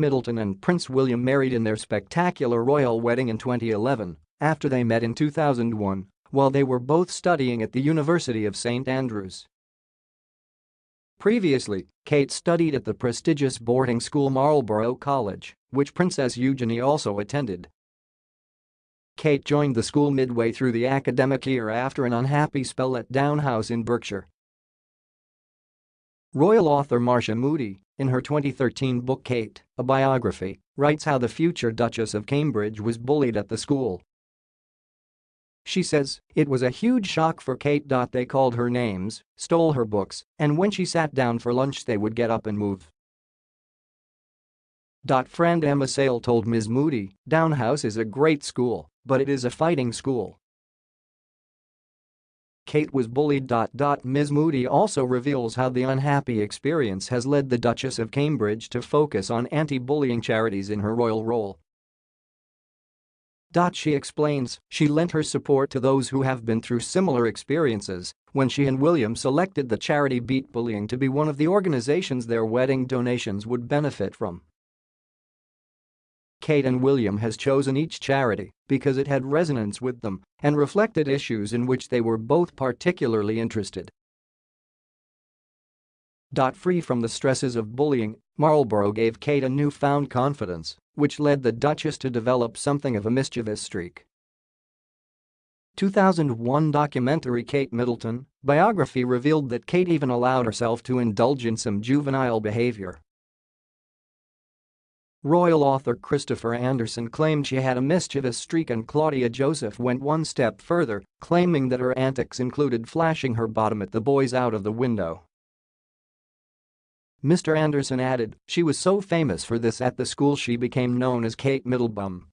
Middleton and Prince William married in their spectacular royal wedding in 2011 after they met in 2001 while they were both studying at the University of St Andrews. Previously, Kate studied at the prestigious boarding school Marlborough College, which Princess Eugenie also attended. Kate joined the school midway through the academic year after an unhappy spell at Downe House in Berkshire. Royal author Marcia Moody, in her 2013 book Kate, a biography, writes how the future Duchess of Cambridge was bullied at the school she says, it was a huge shock for Kate. They called her names, stole her books, and when she sat down for lunch they would get up and move. Friend Emma Sayle told Ms. Moody, Downe House is a great school, but it is a fighting school. Kate was bullied. Ms. Moody also reveals how the unhappy experience has led the Duchess of Cambridge to focus on anti-bullying charities in her royal role she explains she lent her support to those who have been through similar experiences when she and William selected the charity Beat Bullying to be one of the organizations their wedding donations would benefit from. Kate and William has chosen each charity because it had resonance with them and reflected issues in which they were both particularly interested. Free from the stresses of bullying, Marlborough gave Kate a newfound confidence which led the Duchess to develop something of a mischievous streak. 2001 documentary Kate Middleton biography revealed that Kate even allowed herself to indulge in some juvenile behavior. Royal author Christopher Anderson claimed she had a mischievous streak and Claudia Joseph went one step further, claiming that her antics included flashing her bottom at the boys out of the window. Mr. Anderson added, she was so famous for this at the school she became known as Kate Middlebum.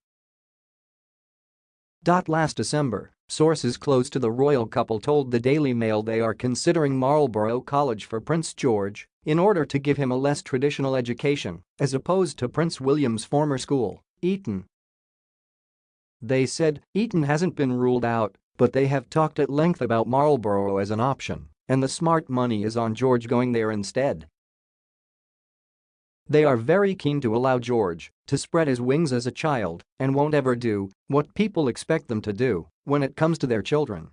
Last December, sources close to the royal couple told the Daily Mail they are considering Marlborough College for Prince George in order to give him a less traditional education as opposed to Prince William's former school, Eton. They said Eton hasn't been ruled out, but they have talked at length about Marlborough as an option, and the smart money is on George going there instead. They are very keen to allow George to spread his wings as a child and won't ever do what people expect them to do when it comes to their children.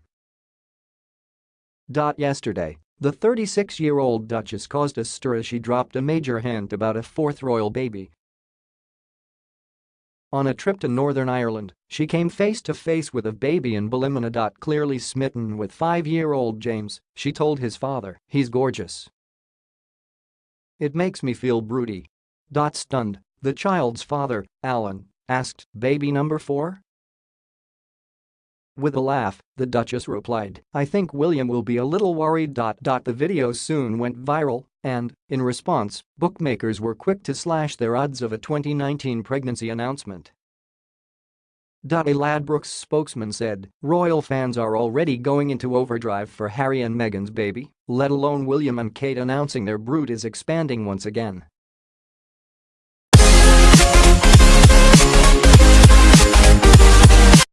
Yesterday, the 36-year-old Duchess caused a stir as she dropped a major hint about a fourth royal baby. On a trip to Northern Ireland, she came face to face with a baby in Ballymena. Clearly smitten with five-year-old James, she told his father, he's gorgeous. It makes me feel broody. Dot stunned, the child's father, Alan, asked, baby number four? With a laugh, the Duchess replied, I think William will be a little worried. dot The video soon went viral, and, in response, bookmakers were quick to slash their odds of a 2019 pregnancy announcement. Ladbrokes spokesman said, royal fans are already going into overdrive for Harry and Meghan's baby, let alone William and Kate announcing their brood is expanding once again.